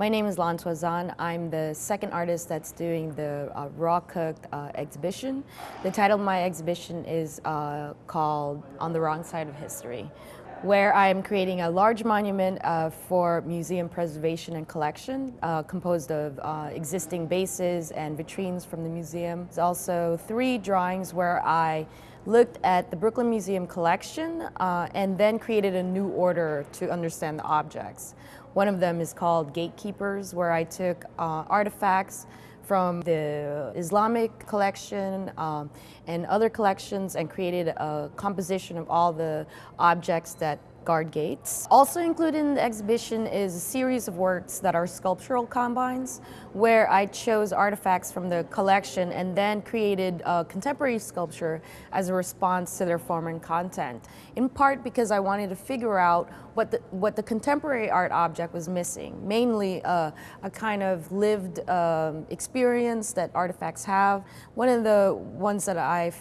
My name is Lan Tuazon. I'm the second artist that's doing the uh, Raw Cooked uh, exhibition. The title of my exhibition is uh, called On the Wrong Side of History, where I'm creating a large monument uh, for museum preservation and collection, uh, composed of uh, existing bases and vitrines from the museum. There's also three drawings where I looked at the Brooklyn Museum collection and then created a new order to understand the objects. One of them is called Gatekeepers, where I took uh, artifacts from the Islamic collection um, and other collections and created a composition of all the objects that guard gates. Also included in the exhibition is a series of works that are sculptural combines where I chose artifacts from the collection and then created a contemporary sculpture as a response to their form and content. In part because I wanted to figure out what the, what the contemporary art object was missing, mainly uh, a kind of lived um, experience that artifacts have. One of the ones that I've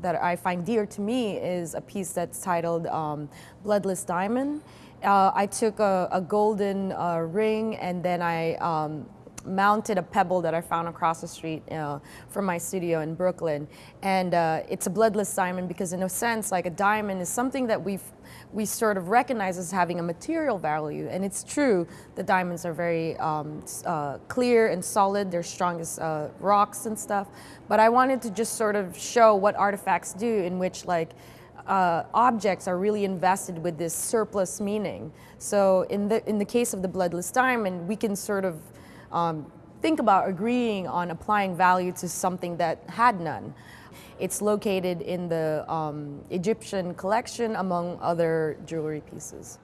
that I find dear to me is a piece that's titled um, Bloodless Diamond. Uh, I took a, a golden uh, ring and then I um, mounted a pebble that I found across the street uh, from my studio in Brooklyn. And uh, it's a bloodless diamond because in a sense, like a diamond is something that we've we sort of recognize as having a material value. And it's true, the diamonds are very um, uh, clear and solid, they're strong as uh, rocks and stuff. But I wanted to just sort of show what artifacts do in which like uh, objects are really invested with this surplus meaning. So in the, in the case of the bloodless diamond, we can sort of um, think about agreeing on applying value to something that had none. It's located in the um, Egyptian collection among other jewelry pieces.